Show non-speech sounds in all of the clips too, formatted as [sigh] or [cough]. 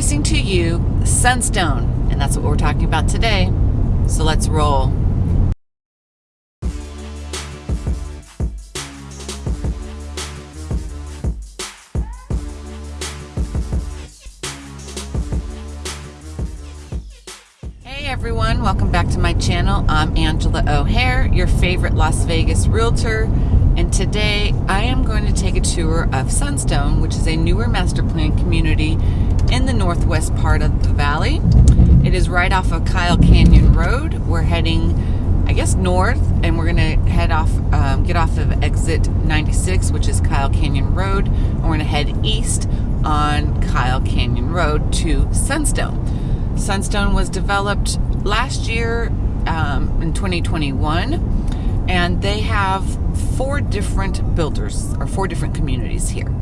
Introducing to you Sunstone, and that's what we're talking about today. So let's roll. Hey everyone, welcome back to my channel. I'm Angela O'Hare, your favorite Las Vegas realtor, and today I am going to take a tour of Sunstone, which is a newer master plan community in the northwest part of the valley. It is right off of Kyle Canyon Road. We're heading, I guess, north, and we're gonna head off, um, get off of exit 96, which is Kyle Canyon Road, and we're gonna head east on Kyle Canyon Road to Sunstone. Sunstone was developed last year um, in 2021, and they have four different builders, or four different communities here.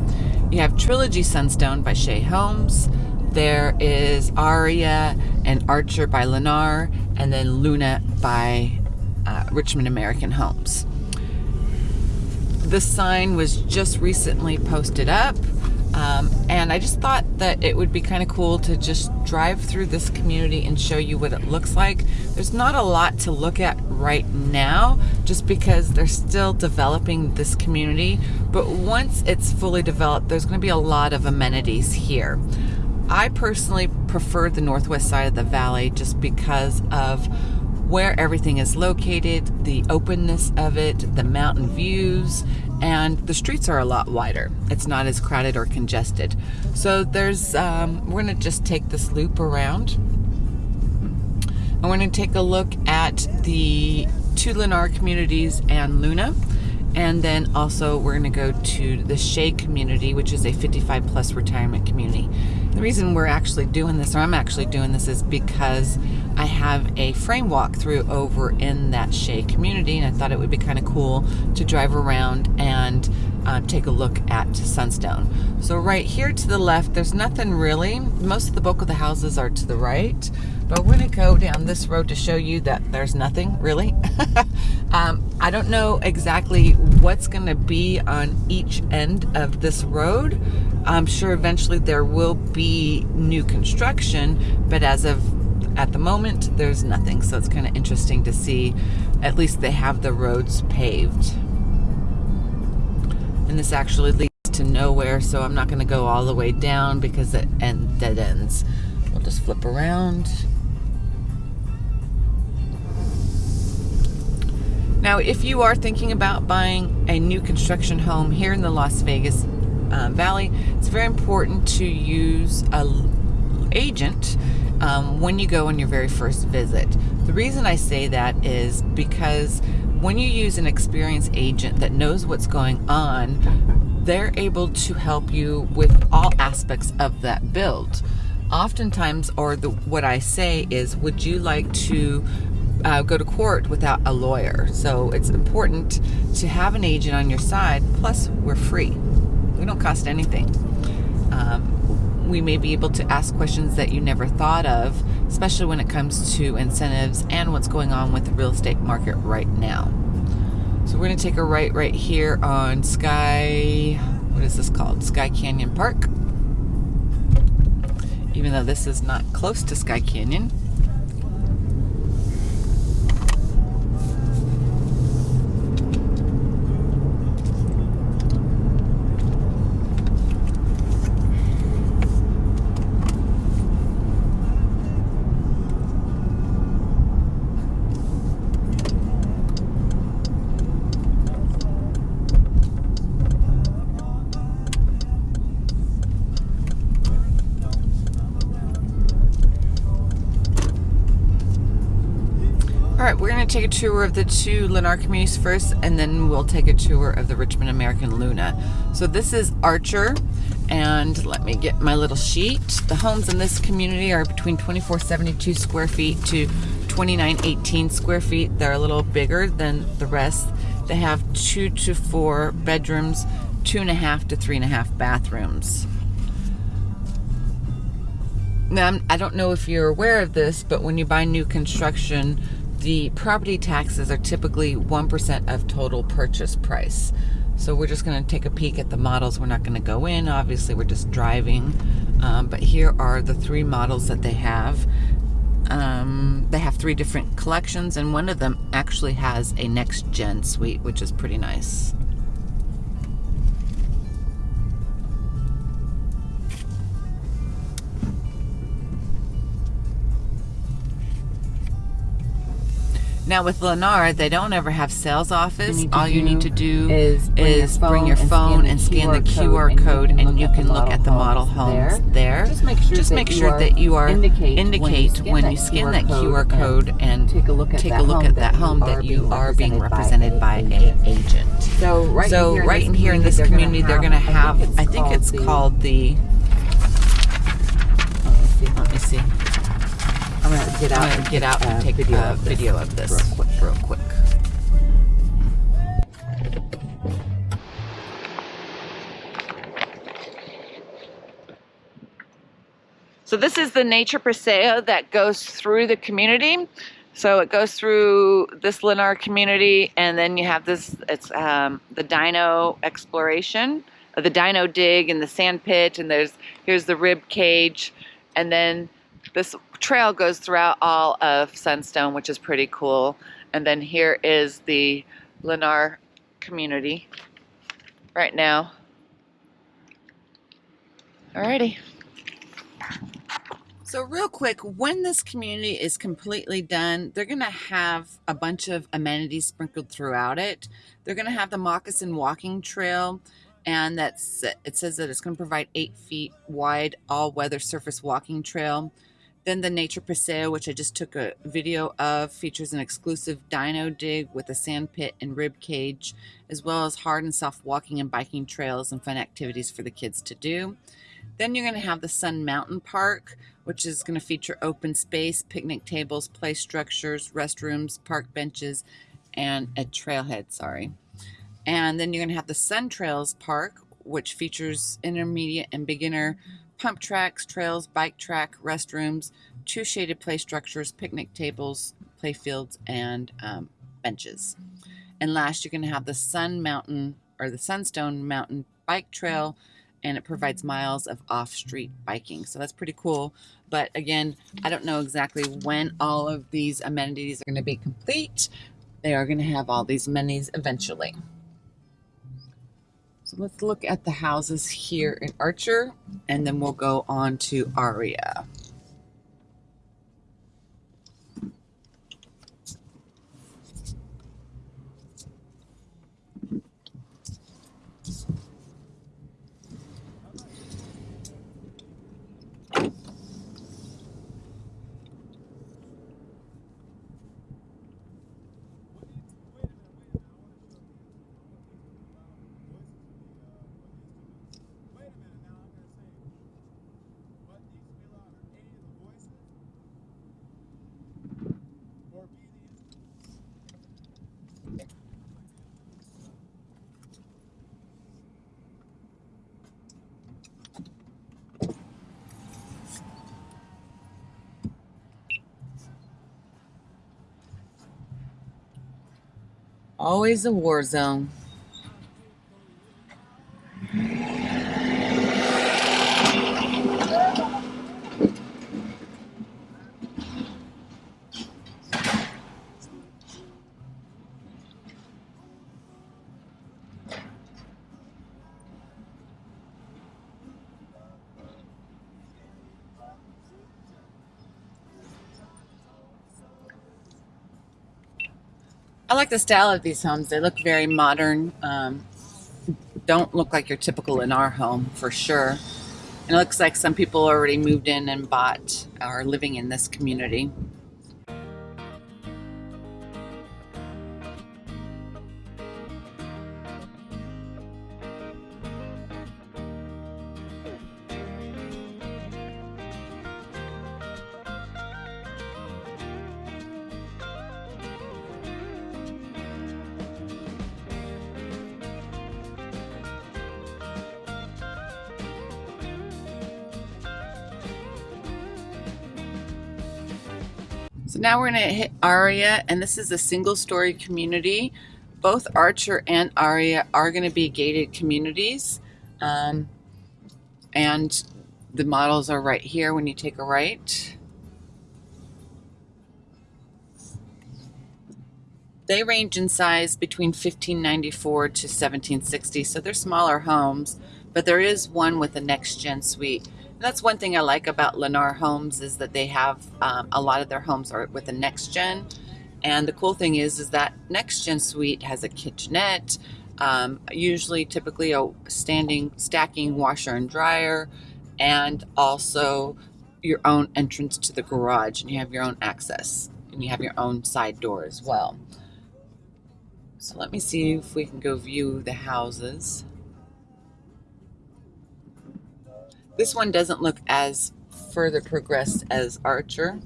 You have Trilogy Sunstone by Shea Homes. There is Aria and Archer by Lennar, and then Luna by uh, Richmond American Homes. The sign was just recently posted up, um, and I just thought that it would be kind of cool to just drive through this community and show you what it looks like. There's not a lot to look at right now just because they're still developing this community. But once it's fully developed, there's going to be a lot of amenities here. I personally prefer the northwest side of the valley just because of where everything is located, the openness of it, the mountain views, and the streets are a lot wider. It's not as crowded or congested. So there's, um, we're gonna just take this loop around. And we're gonna take a look at the two Lennar communities and Luna. And then also we're gonna go to the Shea community, which is a 55 plus retirement community. The reason we're actually doing this, or I'm actually doing this, is because I have a frame walkthrough over in that Shea community, and I thought it would be kind of cool to drive around and uh, take a look at Sunstone. So right here to the left, there's nothing really. Most of the bulk of the houses are to the right, but we're gonna go down this road to show you that there's nothing really. [laughs] um, I don't know exactly what's gonna be on each end of this road. I'm sure eventually there will be new construction, but as of at the moment, there's nothing. So it's kind of interesting to see, at least they have the roads paved. And this actually leads to nowhere, so I'm not going to go all the way down because it end, dead ends. We'll just flip around. Now, if you are thinking about buying a new construction home here in the Las Vegas uh, Valley, it's very important to use a agent um, when you go on your very first visit. The reason I say that is because when you use an experienced agent that knows what's going on, they're able to help you with all aspects of that build. Oftentimes, or the, what I say is, would you like to uh, go to court without a lawyer? So it's important to have an agent on your side. Plus, we're free. We don't cost anything. Um, we may be able to ask questions that you never thought of, especially when it comes to incentives and what's going on with the real estate market right now. So we're going to take a right right here on Sky, what is this called? Sky Canyon Park. Even though this is not close to Sky Canyon. Take a tour of the two Lennar communities first, and then we'll take a tour of the Richmond American Luna. So this is Archer, and let me get my little sheet. The homes in this community are between 2472 square feet to 2918 square feet. They're a little bigger than the rest. They have two to four bedrooms, two and a half to three and a half bathrooms. Now, I don't know if you're aware of this, but when you buy new construction, the property taxes are typically 1% of total purchase price. So we're just going to take a peek at the models. We're not going to go in. Obviously, we're just driving. Um, but here are the three models that they have. Um, they have three different collections, and one of them actually has a next gen suite, which is pretty nice. Now with Lennar, they don't ever have sales office. All you need to do is bring, is your, phone bring your phone and scan the QR code, and you can look at the model homes there. Just make sure, Just make sure that you are indicate, indicate when you scan that QR code and take a look at, take that, a look at that home that you are being represented by a agent. So right, so in, right in here in this community, they're going to have, I think it's called the, I'm gonna get out, gonna get out and take video a video of this real quick. Real quick. So this is the nature paseo that goes through the community. So it goes through this Lennar community, and then you have this. It's um, the Dino exploration, the Dino dig, and the sand pit, and there's here's the rib cage, and then this trail goes throughout all of Sunstone, which is pretty cool. And then here is the Lennar community right now. Alrighty. So real quick, when this community is completely done, they're going to have a bunch of amenities sprinkled throughout it. They're going to have the moccasin walking trail, and that's it says that it's going to provide eight feet wide all-weather surface walking trail. Then the Nature Paseo, which I just took a video of, features an exclusive dino dig with a sand pit and rib cage, as well as hard and soft walking and biking trails and fun activities for the kids to do. Then you're going to have the Sun Mountain Park, which is going to feature open space, picnic tables, play structures, restrooms, park benches, and a trailhead, sorry. And then you're going to have the Sun Trails Park, which features intermediate and beginner pump tracks, trails, bike track, restrooms, two shaded play structures, picnic tables, play fields, and um, benches. And last, you're going to have the Sun Mountain or the Sunstone Mountain Bike Trail, and it provides miles of off-street biking. So that's pretty cool. But again, I don't know exactly when all of these amenities are going to be complete. They are going to have all these amenities eventually. Let's look at the houses here in Archer, and then we'll go on to Aria. Always a war zone. I like the style of these homes. They look very modern. Um, don't look like your typical Lennar home for sure. And it looks like some people already moved in and bought are living in this community. So now we're going to hit Aria, and this is a single story community. Both Archer and Aria are going to be gated communities. Um, and The models are right here when you take a right. They range in size between 1594 to 1760, so they're smaller homes, but there is one with a next gen suite. That's one thing I like about Lennar Homes is that they have um, a lot of their homes are with a next gen. And the cool thing is, is that next gen suite has a kitchenette, um, usually typically a standing stacking washer and dryer, and also your own entrance to the garage, and you have your own access, and you have your own side door as well. So let me see if we can go view the houses. This one doesn't look as further progressed as Archer.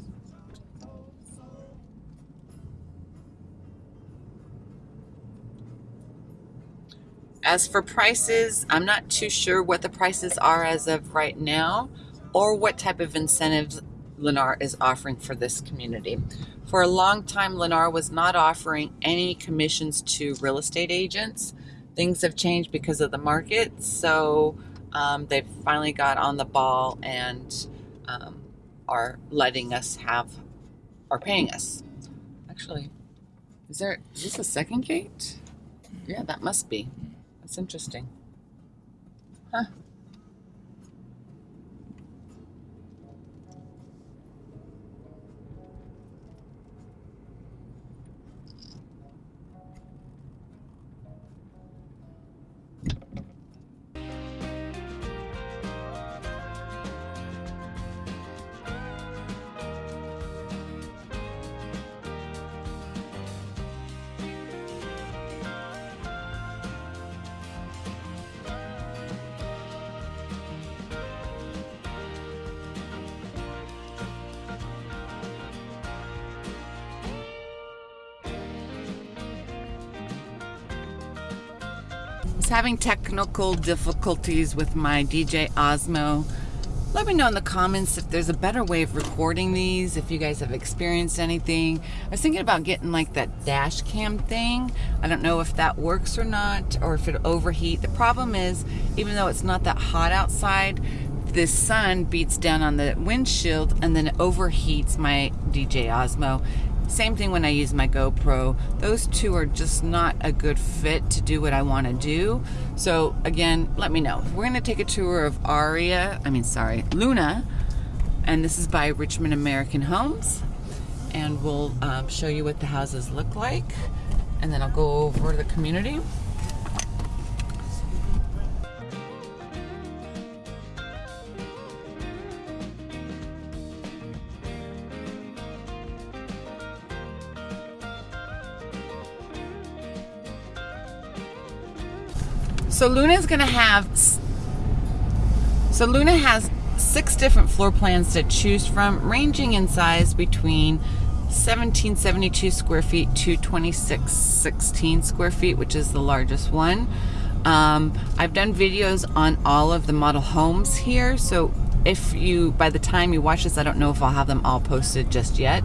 As for prices, I'm not too sure what the prices are as of right now or what type of incentives Lennar is offering for this community. For a long time, Lennar was not offering any commissions to real estate agents. Things have changed because of the market, so um, they've finally got on the ball and um, are letting us have, are paying us. Actually, is there, is this a second gate? Yeah, that must be. That's interesting. Huh. Was having technical difficulties with my DJI Osmo. Let me know in the comments if there's a better way of recording these, if you guys have experienced anything. I was thinking about getting like that dash cam thing. I don't know if that works or not, or if it overheat. The problem is, even though it's not that hot outside, the sun beats down on the windshield and then overheats my DJI Osmo same thing when I use my GoPro. Those two are just not a good fit to do what I want to do. So again, let me know. We're going to take a tour of Aria, I mean, sorry, Luna. And this is by Richmond American Homes. And we'll um, show you what the houses look like. And then I'll go over the community. So Luna is going to have, so Luna has six different floor plans to choose from, ranging in size between 1772 square feet to 2616 square feet, which is the largest one. Um, I've done videos on all of the model homes here, so if you, by the time you watch this, I don't know if I'll have them all posted just yet.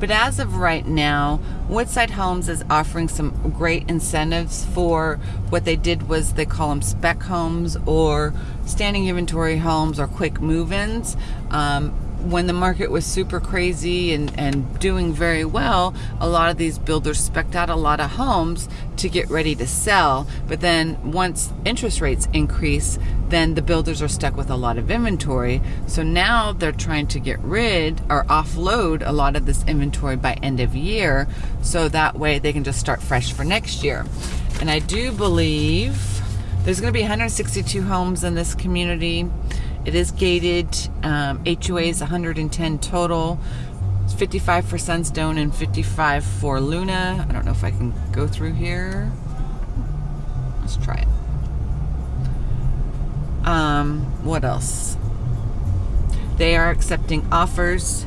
But as of right now, Woodside Homes is offering some great incentives for what they did was they call them spec homes or standing inventory homes or quick move-ins. Um, when the market was super crazy and, and doing very well, a lot of these builders specked out a lot of homes to get ready to sell. But then once interest rates increase, then the builders are stuck with a lot of inventory. So now they're trying to get rid or offload a lot of this inventory by end of year. So that way they can just start fresh for next year. And I do believe there's going to be 162 homes in this community. It is gated. Um, HOA is 110 total. It's 55 for Sunstone and 55 for Luna. I don't know if I can go through here. Let's try it. Um, what else? They are accepting offers.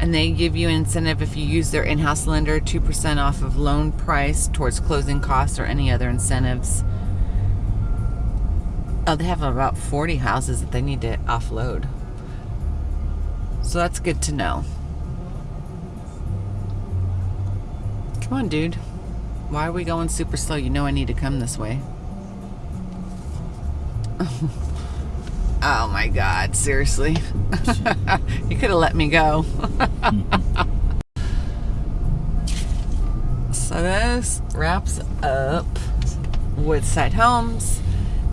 And they give you incentive if you use their in-house lender, 2% off of loan price towards closing costs or any other incentives. Oh, they have about 40 houses that they need to offload. So that's good to know. Come on, dude. Why are we going super slow? You know I need to come this way. [laughs] Oh my God, seriously. [laughs] you could have let me go. [laughs] so this wraps up Woodside Homes.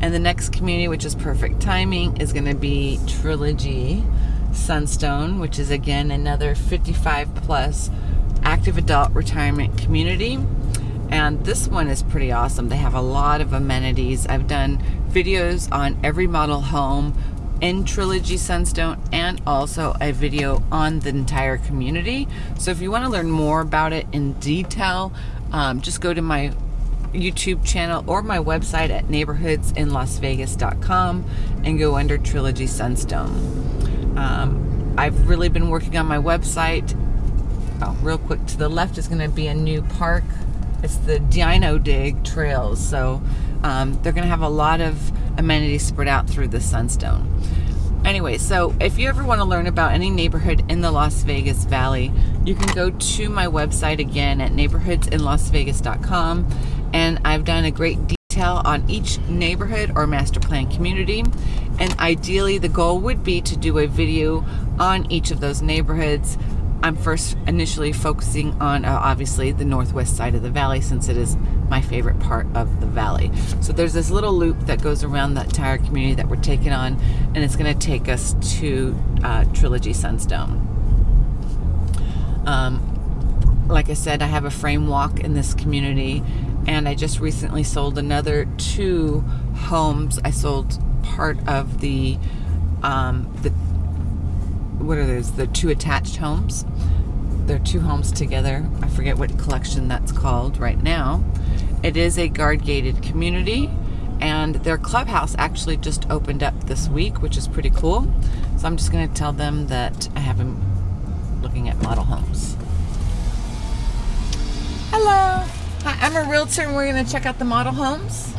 And the next community, which is perfect timing, is going to be Trilogy Sunstone, which is again another 55 plus active adult retirement community. And this one is pretty awesome. They have a lot of amenities. I've done videos on every model home in Trilogy Sunstone and also a video on the entire community. So if you want to learn more about it in detail, um, just go to my YouTube channel or my website at neighborhoodsinlasvegas.com and go under Trilogy Sunstone. Um, I've really been working on my website. Oh, real quick, to the left is going to be a new park. It's the Dino Dig Trails. So um, they're going to have a lot of amenities spread out through the Sunstone. Anyway, so if you ever want to learn about any neighborhood in the Las Vegas Valley, you can go to my website again at neighborhoodsinlasvegas.com and I've done a great detail on each neighborhood or master plan community and ideally the goal would be to do a video on each of those neighborhoods I'm first initially focusing on uh, obviously the northwest side of the valley since it is my favorite part of the valley. So there's this little loop that goes around the entire community that we're taking on and it's going to take us to uh, Trilogy Sunstone. Um, like I said, I have a frame walk in this community and I just recently sold another two homes. I sold part of the um, the what are those? The two attached homes. They're two homes together. I forget what collection that's called right now. It is a guard gated community and their clubhouse actually just opened up this week, which is pretty cool. So I'm just going to tell them that I have them looking at model homes. Hello. I'm a realtor and we're going to check out the model homes.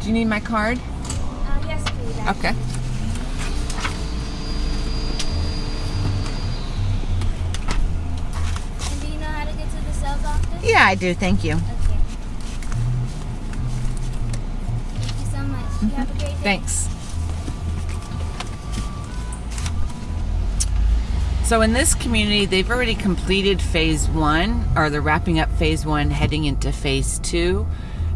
Do you need my card? Uh, okay. And do you know how to get to the sales office? Yeah, I do. Thank you. Okay. Thank you so much. You have a great day. Thanks. So in this community, they've already completed phase one, or they're wrapping up phase one, heading into phase two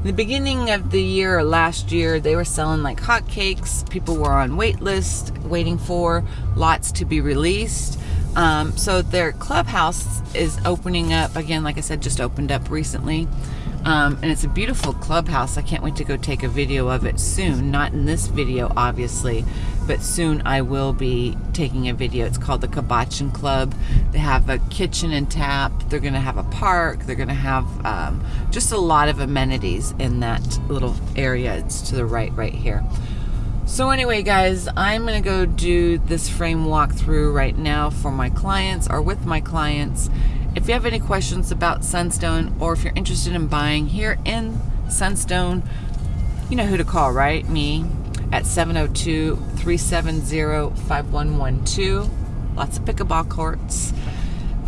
the beginning of the year or last year, they were selling like hotcakes. People were on wait list, waiting for lots to be released. Um, so their clubhouse is opening up again. Like I said, just opened up recently. Um, and it's a beautiful clubhouse. I can't wait to go take a video of it soon. Not in this video, obviously, but soon I will be taking a video. It's called the Kibachin Club. They have a kitchen and tap. They're going to have a park. They're going to have um, just a lot of amenities in that little area. It's to the right, right here. So anyway, guys, I'm going to go do this frame walkthrough right now for my clients or with my clients if you have any questions about Sunstone or if you're interested in buying here in Sunstone, you know who to call, right? Me at 702-370-5112. Lots of pickleball courts.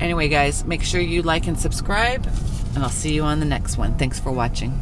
Anyway, guys, make sure you like and subscribe, and I'll see you on the next one. Thanks for watching.